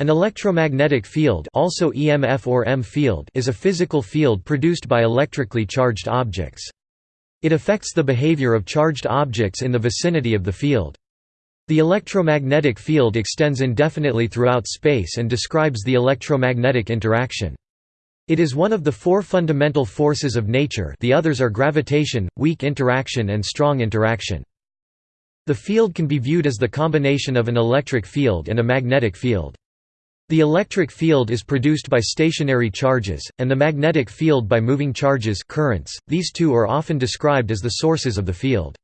An electromagnetic field also EMF or EM field is a physical field produced by electrically charged objects. It affects the behavior of charged objects in the vicinity of the field. The electromagnetic field extends indefinitely throughout space and describes the electromagnetic interaction. It is one of the four fundamental forces of nature the others are gravitation, weak interaction and strong interaction. The field can be viewed as the combination of an electric field and a magnetic field. The electric field is produced by stationary charges, and the magnetic field by moving charges currents. .These two are often described as the sources of the field.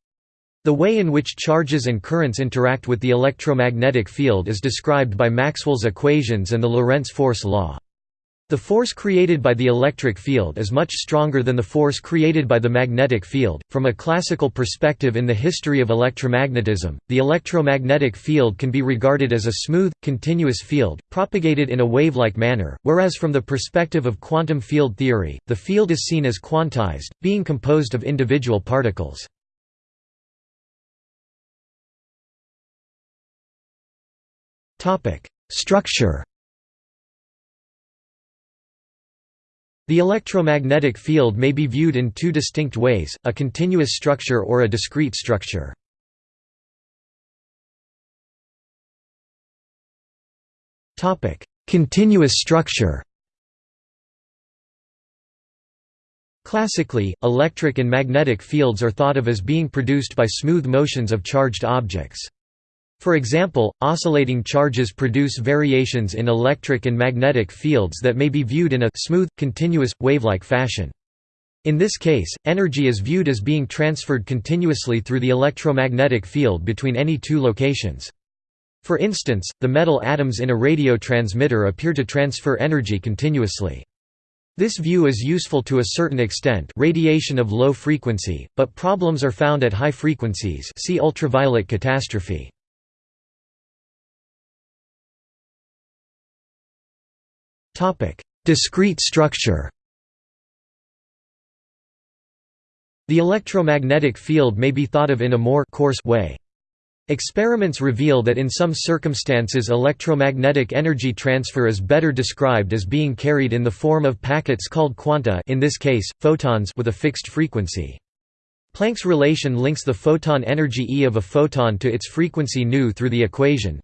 The way in which charges and currents interact with the electromagnetic field is described by Maxwell's equations and the Lorentz force law. The force created by the electric field is much stronger than the force created by the magnetic field. From a classical perspective in the history of electromagnetism, the electromagnetic field can be regarded as a smooth, continuous field, propagated in a wave-like manner, whereas from the perspective of quantum field theory, the field is seen as quantized, being composed of individual particles. Structure The electromagnetic field may be viewed in two distinct ways, a continuous structure or a discrete structure. continuous structure Classically, electric and magnetic fields are thought of as being produced by smooth motions of charged objects. For example, oscillating charges produce variations in electric and magnetic fields that may be viewed in a smooth, continuous, wave-like fashion. In this case, energy is viewed as being transferred continuously through the electromagnetic field between any two locations. For instance, the metal atoms in a radio transmitter appear to transfer energy continuously. This view is useful to a certain extent radiation of low frequency, but problems are found at high frequencies see ultraviolet catastrophe. Discrete structure The electromagnetic field may be thought of in a more coarse way. Experiments reveal that in some circumstances electromagnetic energy transfer is better described as being carried in the form of packets called quanta in this case, photons with a fixed frequency. Planck's relation links the photon energy E of a photon to its frequency nu through the equation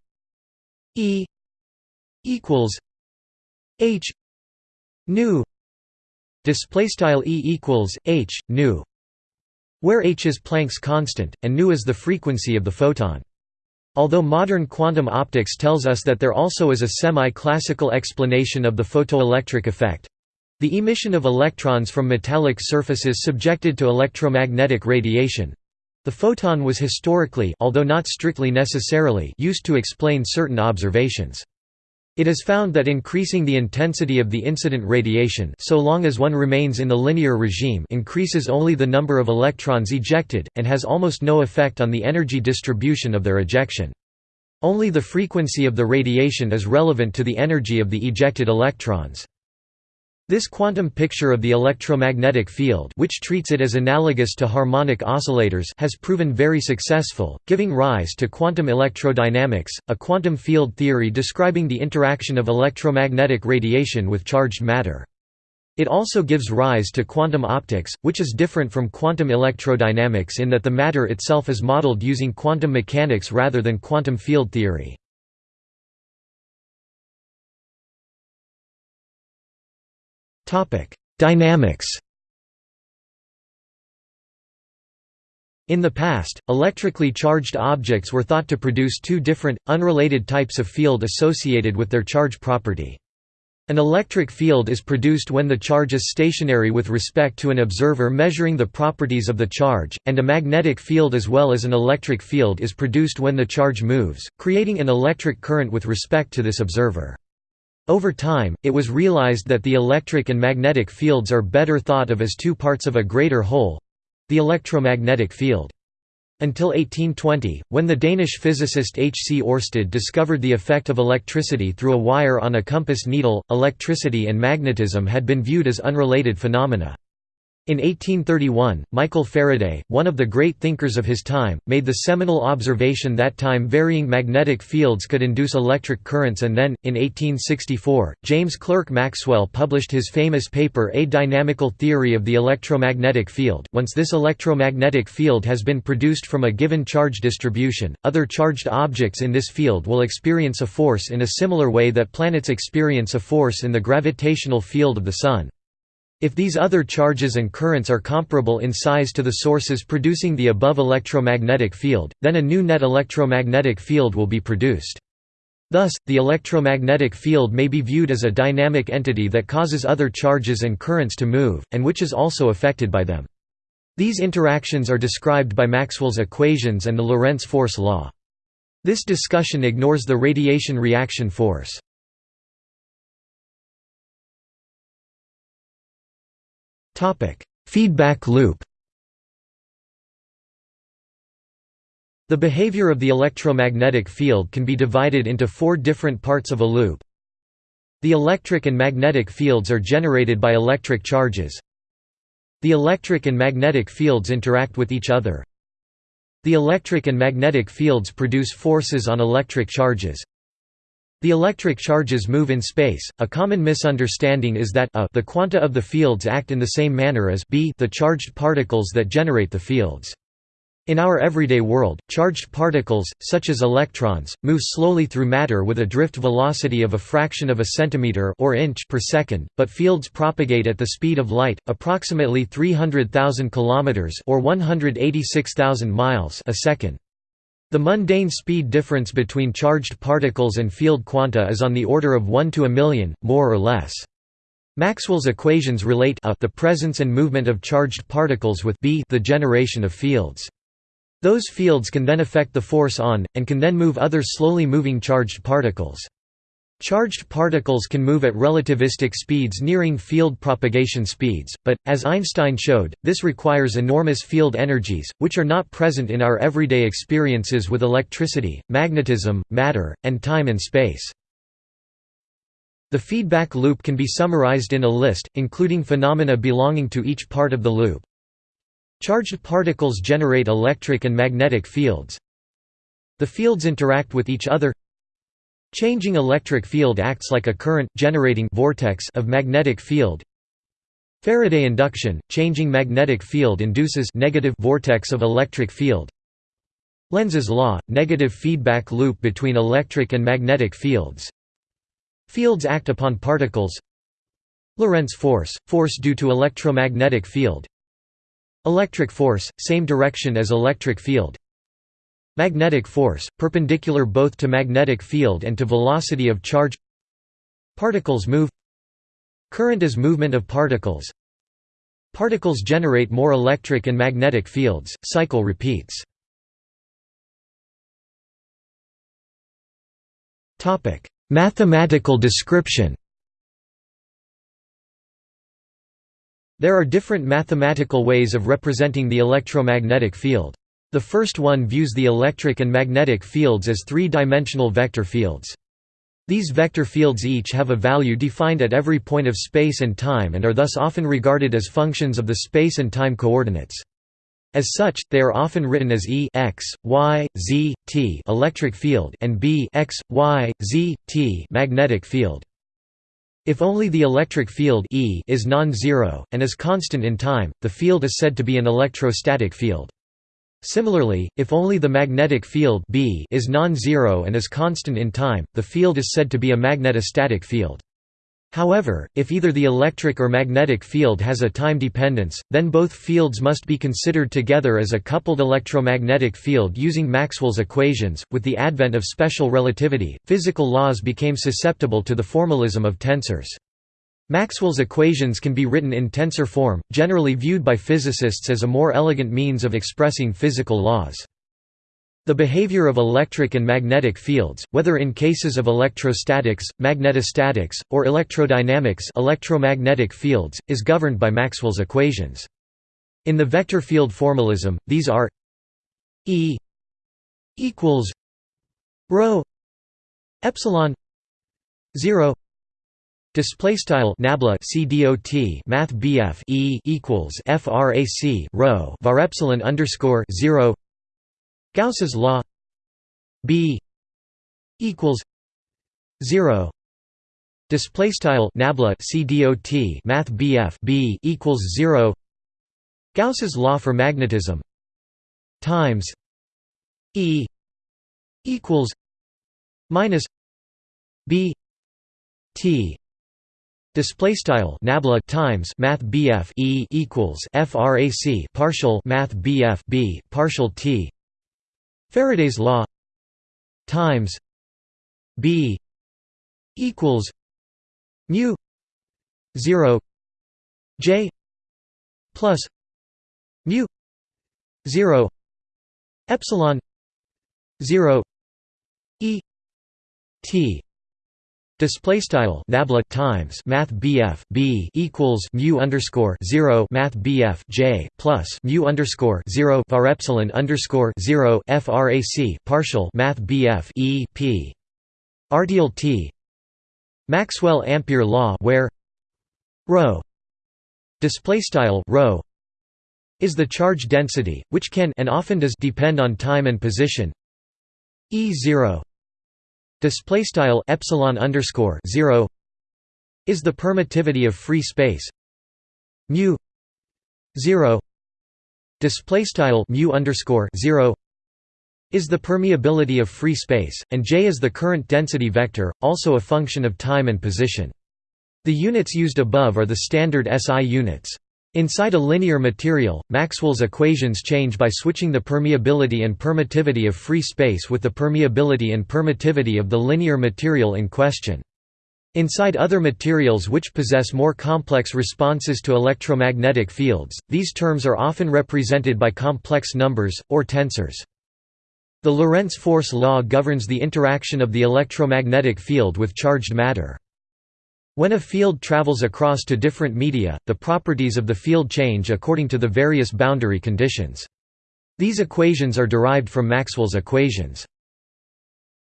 E equals h nu display style e equals h nu where h is Planck's constant and nu is the frequency of the photon Although modern quantum optics tells us that there also is a semi-classical explanation of the photoelectric effect, the emission of electrons from metallic surfaces subjected to electromagnetic radiation, the photon was historically although not strictly necessarily used to explain certain observations. It is found that increasing the intensity of the incident radiation so long as one remains in the linear regime increases only the number of electrons ejected, and has almost no effect on the energy distribution of their ejection. Only the frequency of the radiation is relevant to the energy of the ejected electrons. This quantum picture of the electromagnetic field which treats it as analogous to harmonic oscillators has proven very successful, giving rise to quantum electrodynamics, a quantum field theory describing the interaction of electromagnetic radiation with charged matter. It also gives rise to quantum optics, which is different from quantum electrodynamics in that the matter itself is modeled using quantum mechanics rather than quantum field theory. Dynamics In the past, electrically charged objects were thought to produce two different, unrelated types of field associated with their charge property. An electric field is produced when the charge is stationary with respect to an observer measuring the properties of the charge, and a magnetic field as well as an electric field is produced when the charge moves, creating an electric current with respect to this observer. Over time, it was realized that the electric and magnetic fields are better thought of as two parts of a greater whole—the electromagnetic field. Until 1820, when the Danish physicist H. C. Oersted discovered the effect of electricity through a wire on a compass needle, electricity and magnetism had been viewed as unrelated phenomena. In 1831, Michael Faraday, one of the great thinkers of his time, made the seminal observation that time-varying magnetic fields could induce electric currents and then, in 1864, James Clerk Maxwell published his famous paper A Dynamical Theory of the Electromagnetic Field. Once this electromagnetic field has been produced from a given charge distribution, other charged objects in this field will experience a force in a similar way that planets experience a force in the gravitational field of the Sun. If these other charges and currents are comparable in size to the sources producing the above electromagnetic field, then a new net electromagnetic field will be produced. Thus, the electromagnetic field may be viewed as a dynamic entity that causes other charges and currents to move, and which is also affected by them. These interactions are described by Maxwell's equations and the Lorentz force law. This discussion ignores the radiation reaction force. Topic: Feedback loop. The behavior of the electromagnetic field can be divided into four different parts of a loop. The electric and magnetic fields are generated by electric charges. The electric and magnetic fields interact with each other. The electric and magnetic fields produce forces on electric charges. The electric charges move in space. A common misunderstanding is that a the quanta of the fields act in the same manner as b the charged particles that generate the fields. In our everyday world, charged particles, such as electrons, move slowly through matter with a drift velocity of a fraction of a centimeter or inch per second, but fields propagate at the speed of light, approximately 300,000 kilometers or 186,000 miles a second. The mundane speed difference between charged particles and field quanta is on the order of 1 to a million, more or less. Maxwell's equations relate a the presence and movement of charged particles with b the generation of fields. Those fields can then affect the force on, and can then move other slowly moving charged particles. Charged particles can move at relativistic speeds nearing field propagation speeds, but, as Einstein showed, this requires enormous field energies, which are not present in our everyday experiences with electricity, magnetism, matter, and time and space. The feedback loop can be summarized in a list, including phenomena belonging to each part of the loop. Charged particles generate electric and magnetic fields. The fields interact with each other Changing electric field acts like a current, generating vortex of magnetic field. Faraday induction, changing magnetic field induces negative vortex of electric field. Lenz's law, negative feedback loop between electric and magnetic fields. Fields act upon particles. Lorentz force, force due to electromagnetic field. Electric force, same direction as electric field. Magnetic force, perpendicular both to magnetic field and to velocity of charge. Particles move. Current is movement of particles. Particles generate more electric and magnetic fields, cycle repeats. Mathematical description. There are different mathematical ways of representing the electromagnetic field. The first one views the electric and magnetic fields as three-dimensional vector fields. These vector fields each have a value defined at every point of space and time and are thus often regarded as functions of the space and time coordinates. As such, they are often written as E x, y, z, t electric field and B x, y, z, t magnetic field. If only the electric field E is non-zero, and is constant in time, the field is said to be an electrostatic field. Similarly, if only the magnetic field B is non-zero and is constant in time, the field is said to be a magnetostatic field. However, if either the electric or magnetic field has a time dependence, then both fields must be considered together as a coupled electromagnetic field using Maxwell's equations. With the advent of special relativity, physical laws became susceptible to the formalism of tensors. Maxwell's equations can be written in tensor form, generally viewed by physicists as a more elegant means of expressing physical laws. The behavior of electric and magnetic fields, whether in cases of electrostatics, magnetostatics, or electrodynamics electromagnetic fields, is governed by Maxwell's equations. In the vector field formalism, these are E equals rho epsilon 0 Display style nabla CDOT Math BF E equals FRAC rho var epsilon underscore zero. Gauss's law B equals zero. Display style nabla CDOT Math BF B equals zero. Gauss's law for magnetism times E equals minus B T Display style nabla times Math BF E equals FRAC partial Math BF B partial T. Faraday's law times B equals mu 0 J plus mu 0 epsilon 0 E T Display style nabla times Math BF B equals mu underscore zero Math BF J plus mu underscore zero var epsilon underscore zero FRAC partial Math BF E P. RDL T. Maxwell Ampere law where rho display style rho is the charge density which can and often does depend on time and position. E0 display style epsilon underscore 0 is the permittivity of free space. Mu 0 display style mu underscore 0 is the permeability of free space and j is the current density vector also a function of time and position. The units used above are the standard SI units Inside a linear material, Maxwell's equations change by switching the permeability and permittivity of free space with the permeability and permittivity of the linear material in question. Inside other materials which possess more complex responses to electromagnetic fields, these terms are often represented by complex numbers, or tensors. The Lorentz force law governs the interaction of the electromagnetic field with charged matter. When a field travels across to different media, the properties of the field change according to the various boundary conditions. These equations are derived from Maxwell's equations.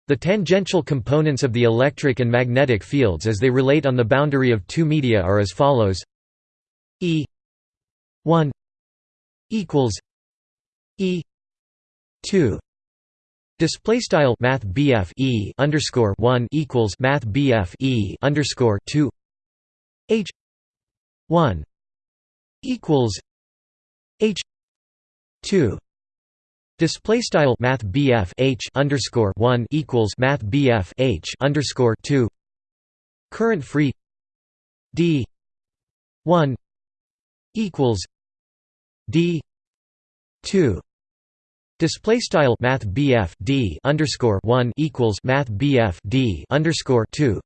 The tangential components of the electric and magnetic fields as they relate on the boundary of two media are as follows E 1 equals E 2 Display style Math BF E underscore one equals Math BF E underscore two H one equals H two Display style Math BF H underscore one equals Math BF H underscore two Current free D one equals D two Display style Math BF D underscore one equals Math BF D underscore two.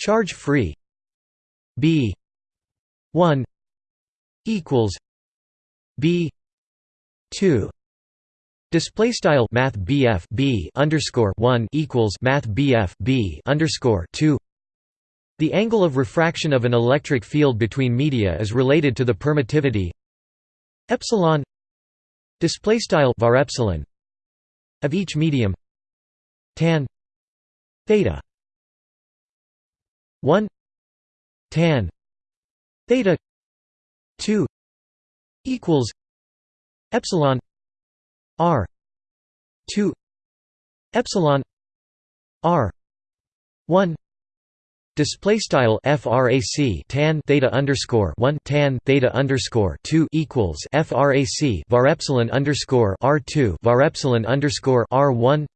Charge free. B one equals B two. Display style Math BF B underscore one equals Math BF B underscore two. The angle of refraction of an electric field between media is related to the permittivity epsilon display style var epsilon of each medium tan theta 1 tan theta 2 equals epsilon r 2 epsilon r 1 Display style frac tan theta underscore one tan theta underscore two equals frac var epsilon underscore r two var epsilon underscore r one.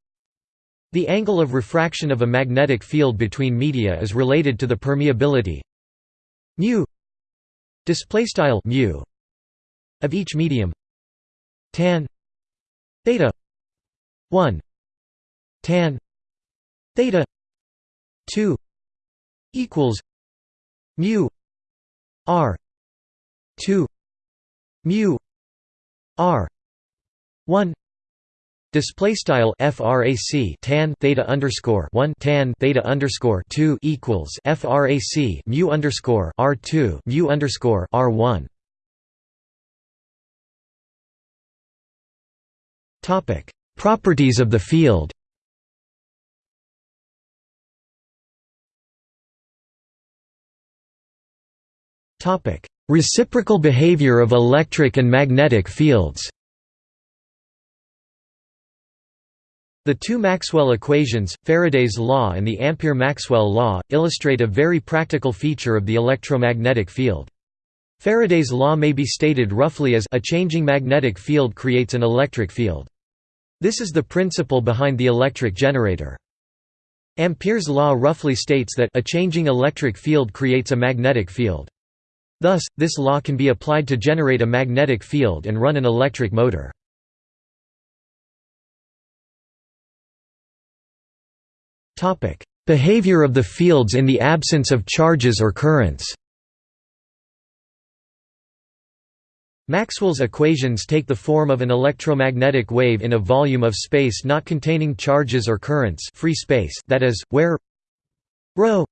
The angle of refraction of a magnetic field between media is related to the permeability mu. Display style mu of each medium tan theta one tan theta two equals mu r 2 mu r 1 Display style frac tan theta underscore one tan theta underscore two equals frac mu underscore r two mu underscore r one. Topic: Properties of the field. Reciprocal behavior of electric and magnetic fields The two Maxwell equations, Faraday's law and the Ampere–Maxwell law, illustrate a very practical feature of the electromagnetic field. Faraday's law may be stated roughly as a changing magnetic field creates an electric field. This is the principle behind the electric generator. Ampere's law roughly states that a changing electric field creates a magnetic field. Thus, this law can be applied to generate a magnetic field and run an electric motor. Behavior of the fields in the absence of charges or currents Maxwell's equations take the form of an electromagnetic wave in a volume of space not containing charges or currents free space that is, where ρ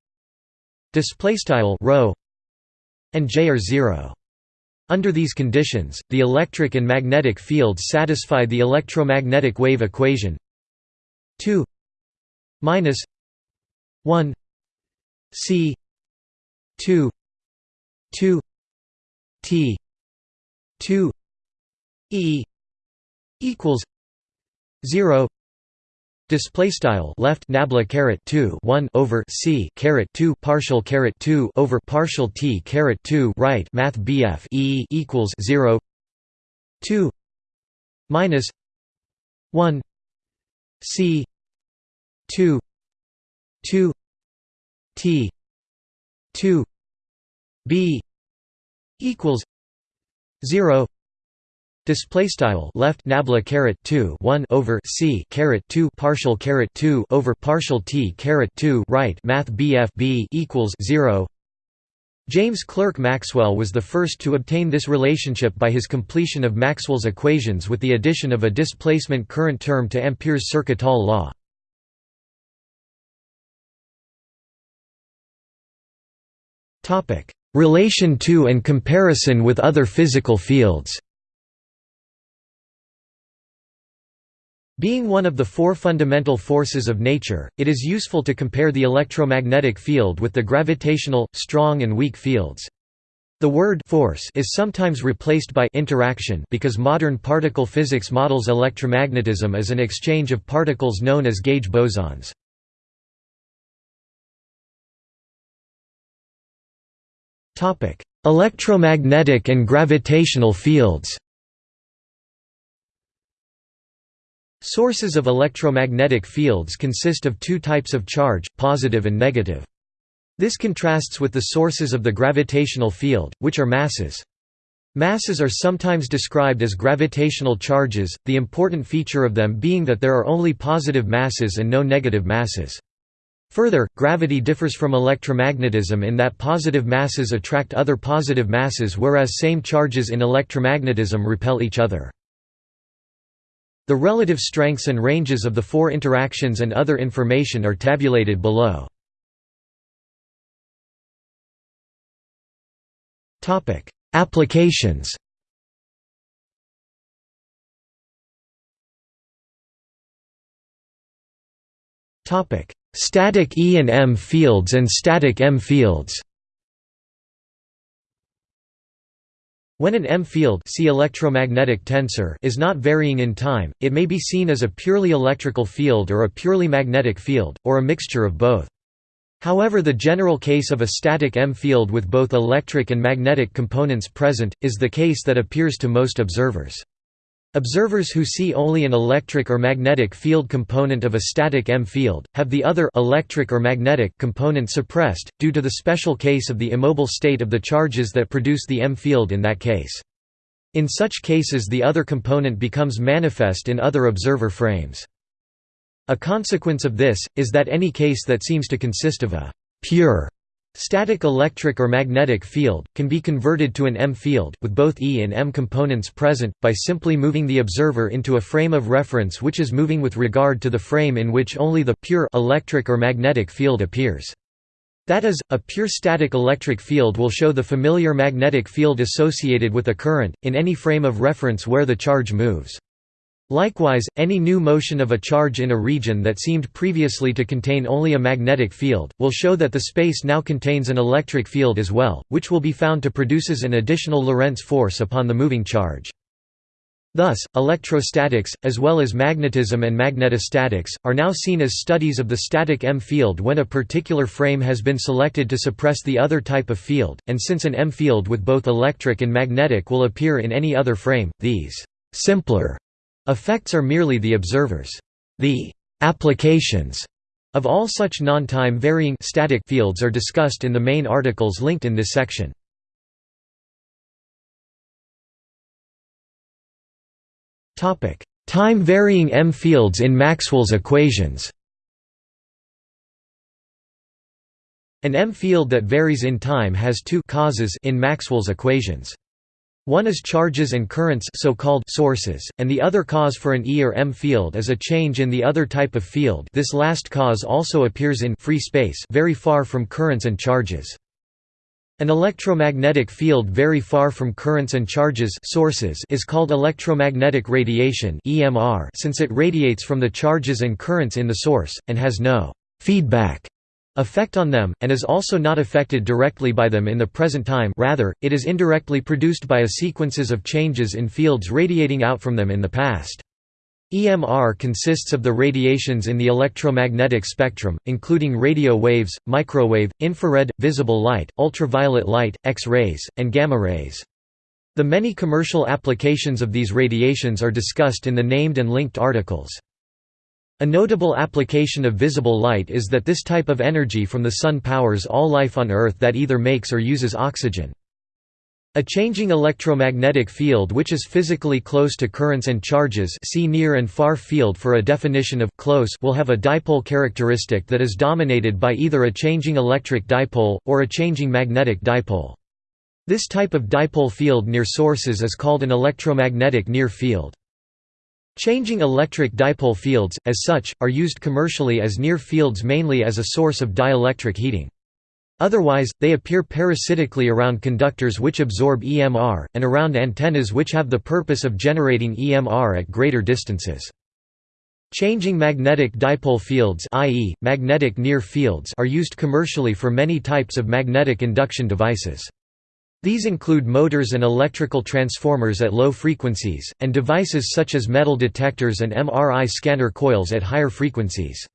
and j are zero. Under these conditions, the electric and magnetic fields satisfy the electromagnetic wave equation 2 minus 1 c 2 2 t 2 e equals 0 Display style left nabla caret 2 1 over c caret 2 partial caret 2 over partial t caret 2 right math bf e equals 0 2 minus. 1 c. 2 2 t. 2 b. Equals. 0 display style left nabla caret 2 1 over c caret 2 partial caret 2 over partial t caret 2 right math bf b equals 0 James Clerk Maxwell was the first to obtain this relationship by his completion of Maxwell's equations with the addition of a displacement current term to Ampere's Circuital law. Relation to and comparison with other physical fields Being one of the four fundamental forces of nature, it is useful to compare the electromagnetic field with the gravitational, strong and weak fields. The word force is sometimes replaced by interaction because modern particle physics models electromagnetism as an exchange of particles known as gauge bosons. Electromagnetic and gravitational fields Sources of electromagnetic fields consist of two types of charge, positive and negative. This contrasts with the sources of the gravitational field, which are masses. Masses are sometimes described as gravitational charges, the important feature of them being that there are only positive masses and no negative masses. Further, gravity differs from electromagnetism in that positive masses attract other positive masses whereas same charges in electromagnetism repel each other. The relative strengths and ranges of the four interactions and other information are tabulated below. Applications Static E and M fields and static M fields. When an M field see electromagnetic tensor is not varying in time, it may be seen as a purely electrical field or a purely magnetic field, or a mixture of both. However the general case of a static M field with both electric and magnetic components present, is the case that appears to most observers. Observers who see only an electric or magnetic field component of a static M field, have the other electric or magnetic component suppressed, due to the special case of the immobile state of the charges that produce the M field in that case. In such cases the other component becomes manifest in other observer frames. A consequence of this, is that any case that seems to consist of a «pure» Static electric or magnetic field, can be converted to an M field, with both E and M components present, by simply moving the observer into a frame of reference which is moving with regard to the frame in which only the pure electric or magnetic field appears. That is, a pure static electric field will show the familiar magnetic field associated with a current, in any frame of reference where the charge moves. Likewise, any new motion of a charge in a region that seemed previously to contain only a magnetic field, will show that the space now contains an electric field as well, which will be found to produces an additional Lorentz force upon the moving charge. Thus, electrostatics, as well as magnetism and magnetostatics, are now seen as studies of the static M field when a particular frame has been selected to suppress the other type of field, and since an M field with both electric and magnetic will appear in any other frame, these simpler Effects are merely the observers. The applications of all such non-time varying static fields are discussed in the main articles linked in this section. Topic: Time varying M fields in Maxwell's equations. An M field that varies in time has two causes in Maxwell's equations. One is charges and currents so-called sources, and the other cause for an E or M field is a change in the other type of field this last cause also appears in free space very far from currents and charges. An electromagnetic field very far from currents and charges sources is called electromagnetic radiation EMR since it radiates from the charges and currents in the source, and has no «feedback» effect on them, and is also not affected directly by them in the present time rather, it is indirectly produced by a sequences of changes in fields radiating out from them in the past. EMR consists of the radiations in the electromagnetic spectrum, including radio waves, microwave, infrared, visible light, ultraviolet light, X-rays, and gamma rays. The many commercial applications of these radiations are discussed in the named and linked articles. A notable application of visible light is that this type of energy from the Sun powers all life on Earth that either makes or uses oxygen. A changing electromagnetic field which is physically close to currents and charges see near and far field for a definition of close will have a dipole characteristic that is dominated by either a changing electric dipole, or a changing magnetic dipole. This type of dipole field near sources is called an electromagnetic near field. Changing electric dipole fields, as such, are used commercially as near fields mainly as a source of dielectric heating. Otherwise, they appear parasitically around conductors which absorb EMR, and around antennas which have the purpose of generating EMR at greater distances. Changing magnetic dipole fields i.e., magnetic near fields are used commercially for many types of magnetic induction devices. These include motors and electrical transformers at low frequencies, and devices such as metal detectors and MRI scanner coils at higher frequencies.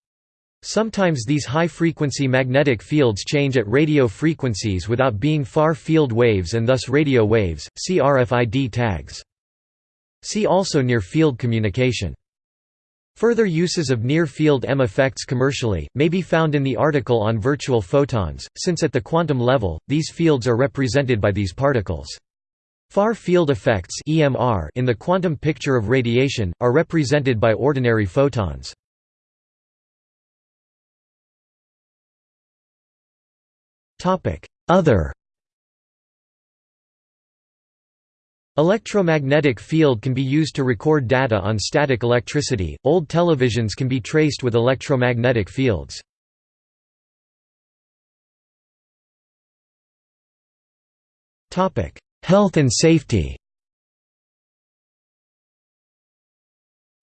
Sometimes these high-frequency magnetic fields change at radio frequencies without being far-field waves and thus radio waves, see RFID tags. See also near-field communication. Further uses of near-field M effects commercially, may be found in the article on virtual photons, since at the quantum level, these fields are represented by these particles. Far field effects EMR in the quantum picture of radiation, are represented by ordinary photons. Other Electromagnetic field can be used to record data on static electricity. Old televisions can be traced with electromagnetic fields. Topic: Health and safety.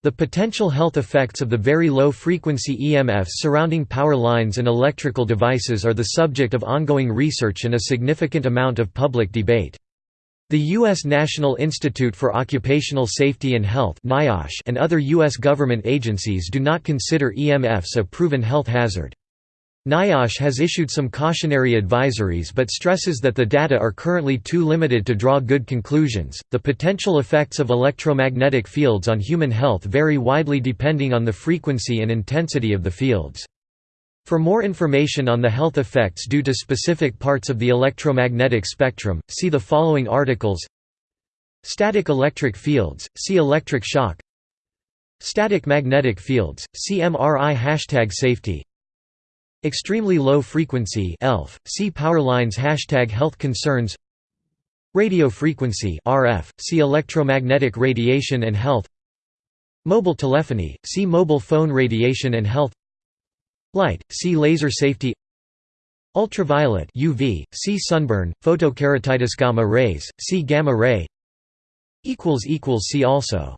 The potential health effects of the very low-frequency EMFs surrounding power lines and electrical devices are the subject of ongoing research and a significant amount of public debate. The U.S. National Institute for Occupational Safety and Health and other U.S. government agencies do not consider EMFs a proven health hazard. NIOSH has issued some cautionary advisories but stresses that the data are currently too limited to draw good conclusions. The potential effects of electromagnetic fields on human health vary widely depending on the frequency and intensity of the fields. For more information on the health effects due to specific parts of the electromagnetic spectrum, see the following articles. Static electric fields, see electric shock. Static magnetic fields, see MRI Hashtag safety. Extremely low frequency ELF, see power lines Hashtag health concerns. Radio frequency RF, see electromagnetic radiation and health. Mobile telephony, see mobile phone radiation and health Light, see laser safety. Ultraviolet UV, see sunburn, photokeratitis gamma rays, see gamma ray. See also